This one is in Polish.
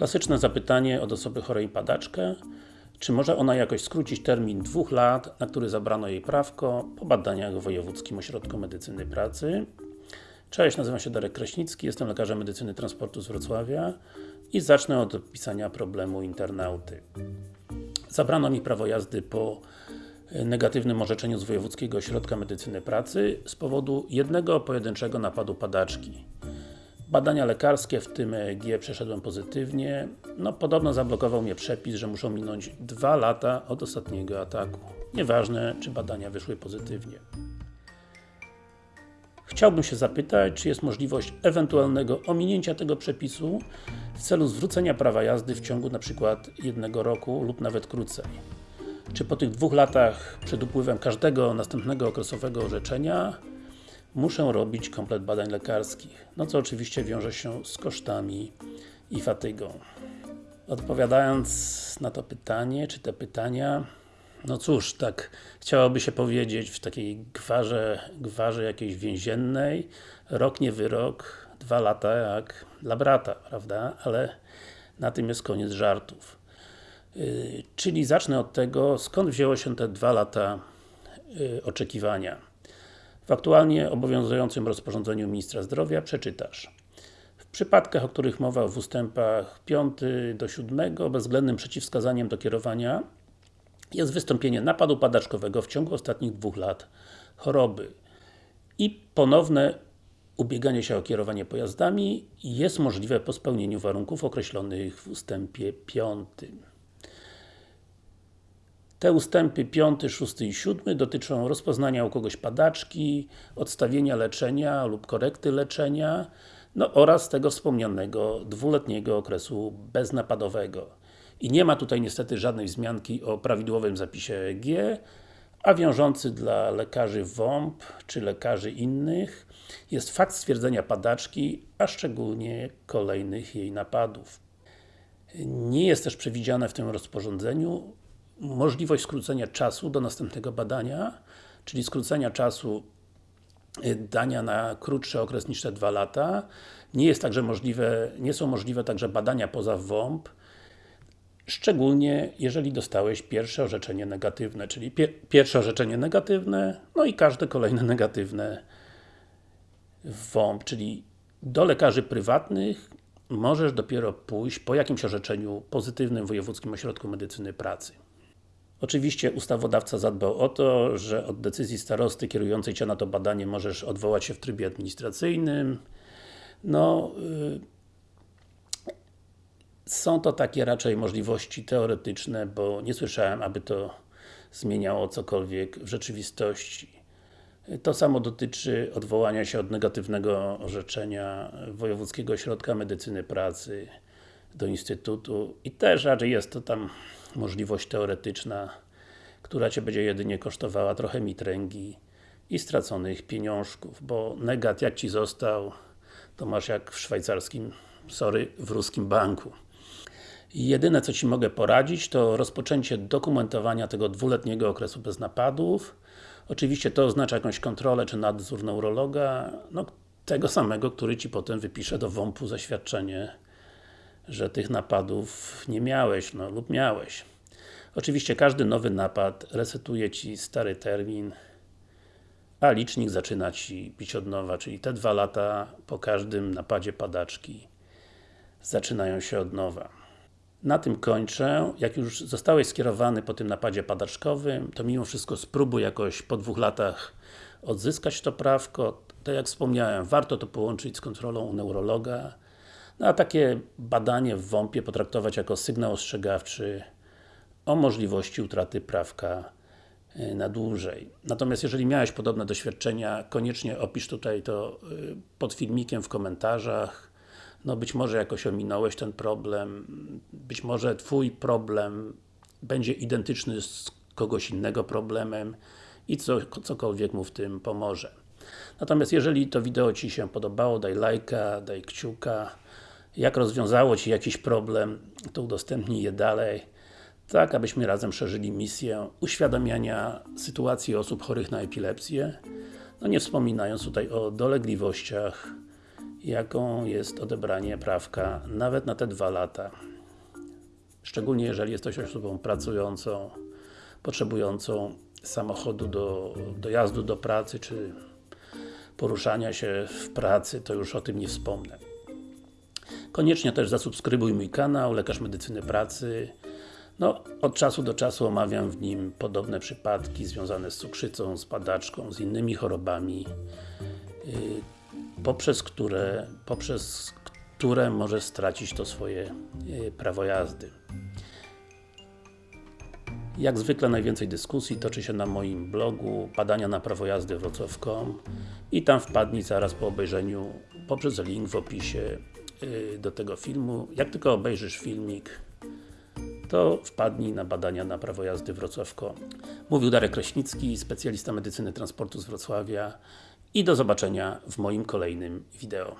Klasyczne zapytanie od osoby chorej padaczkę czy może ona jakoś skrócić termin dwóch lat, na który zabrano jej prawko po badaniach w Wojewódzkim Ośrodku Medycyny Pracy? Cześć, nazywam się Darek Kraśnicki, jestem lekarzem medycyny transportu z Wrocławia i zacznę od opisania problemu internauty. Zabrano mi prawo jazdy po negatywnym orzeczeniu z Wojewódzkiego Ośrodka Medycyny Pracy z powodu jednego pojedynczego napadu padaczki. Badania lekarskie, w tym EEG przeszedłem pozytywnie. No, podobno zablokował mnie przepis, że muszą minąć dwa lata od ostatniego ataku. Nieważne, czy badania wyszły pozytywnie. Chciałbym się zapytać, czy jest możliwość ewentualnego ominięcia tego przepisu w celu zwrócenia prawa jazdy w ciągu przykład jednego roku lub nawet krócej. Czy po tych dwóch latach przed upływem każdego następnego okresowego orzeczenia muszę robić komplet badań lekarskich, no co oczywiście wiąże się z kosztami i fatygą. Odpowiadając na to pytanie, czy te pytania, no cóż, tak chciałoby się powiedzieć w takiej gwarze, gwarze jakiejś więziennej, rok nie wyrok, dwa lata jak dla brata, prawda? Ale na tym jest koniec żartów. Yy, czyli zacznę od tego, skąd wzięło się te dwa lata yy, oczekiwania. W aktualnie obowiązującym rozporządzeniu Ministra Zdrowia przeczytasz w przypadkach, o których mowa w ustępach 5 do 7 bezwzględnym przeciwwskazaniem do kierowania jest wystąpienie napadu padaczkowego w ciągu ostatnich dwóch lat choroby i ponowne ubieganie się o kierowanie pojazdami jest możliwe po spełnieniu warunków określonych w ustępie 5. Te ustępy 5, 6 i 7 dotyczą rozpoznania u kogoś padaczki, odstawienia leczenia lub korekty leczenia, no oraz tego wspomnianego dwuletniego okresu beznapadowego. I nie ma tutaj niestety żadnej wzmianki o prawidłowym zapisie EEG, a wiążący dla lekarzy WOMP, czy lekarzy innych, jest fakt stwierdzenia padaczki, a szczególnie kolejnych jej napadów. Nie jest też przewidziane w tym rozporządzeniu możliwość skrócenia czasu do następnego badania, czyli skrócenia czasu y, dania na krótszy okres niż te dwa lata. Nie jest także możliwe, nie są możliwe także badania poza WOMP, szczególnie jeżeli dostałeś pierwsze orzeczenie negatywne, czyli pie pierwsze orzeczenie negatywne, no i każde kolejne negatywne w WOMP, czyli do lekarzy prywatnych możesz dopiero pójść po jakimś orzeczeniu pozytywnym w Wojewódzkim Ośrodku Medycyny Pracy. Oczywiście ustawodawca zadbał o to, że od decyzji starosty kierującej Cię na to badanie możesz odwołać się w trybie administracyjnym. No, yy, są to takie raczej możliwości teoretyczne, bo nie słyszałem, aby to zmieniało cokolwiek w rzeczywistości. To samo dotyczy odwołania się od negatywnego orzeczenia Wojewódzkiego Ośrodka Medycyny Pracy do Instytutu i też raczej jest to tam możliwość teoretyczna, która Cię będzie jedynie kosztowała trochę mitręgi i straconych pieniążków, bo negat jak Ci został, to masz jak w szwajcarskim, sorry, w ruskim banku. Jedyne co Ci mogę poradzić, to rozpoczęcie dokumentowania tego dwuletniego okresu bez napadów. Oczywiście to oznacza jakąś kontrolę czy nadzór neurologa, no tego samego, który Ci potem wypisze do WOMP-u zaświadczenie że tych napadów nie miałeś, no lub miałeś. Oczywiście każdy nowy napad resetuje Ci stary termin, a licznik zaczyna Ci pić od nowa, czyli te dwa lata po każdym napadzie padaczki zaczynają się od nowa. Na tym kończę. Jak już zostałeś skierowany po tym napadzie padaczkowym, to mimo wszystko spróbuj jakoś po dwóch latach odzyskać to prawko. Tak jak wspomniałem, warto to połączyć z kontrolą u neurologa, no a takie badanie w WOMP-ie potraktować jako sygnał ostrzegawczy o możliwości utraty prawka y, na dłużej. Natomiast jeżeli miałeś podobne doświadczenia, koniecznie opisz tutaj to y, pod filmikiem w komentarzach. No być może jakoś ominąłeś ten problem, być może Twój problem będzie identyczny z kogoś innego problemem i co, cokolwiek mu w tym pomoże. Natomiast jeżeli to wideo Ci się podobało, daj lajka, daj kciuka, jak rozwiązało Ci jakiś problem, to udostępnij je dalej, tak abyśmy razem szerzyli misję uświadamiania sytuacji osób chorych na epilepsję, no nie wspominając tutaj o dolegliwościach jaką jest odebranie prawka nawet na te dwa lata. Szczególnie jeżeli jesteś osobą pracującą, potrzebującą samochodu do dojazdu do pracy, czy poruszania się w pracy, to już o tym nie wspomnę. Koniecznie też zasubskrybuj mój kanał Lekarz Medycyny Pracy. No, od czasu do czasu omawiam w nim podobne przypadki związane z cukrzycą, z padaczką, z innymi chorobami, yy, poprzez które, poprzez które możesz stracić to swoje yy, prawo jazdy. Jak zwykle najwięcej dyskusji toczy się na moim blogu badania na prawo jazdy wrocław.com i tam wpadnij zaraz po obejrzeniu poprzez link w opisie do tego filmu. Jak tylko obejrzysz filmik, to wpadnij na badania na prawo jazdy wrocław.com. Mówił Darek Kraśnicki, specjalista medycyny transportu z Wrocławia i do zobaczenia w moim kolejnym wideo.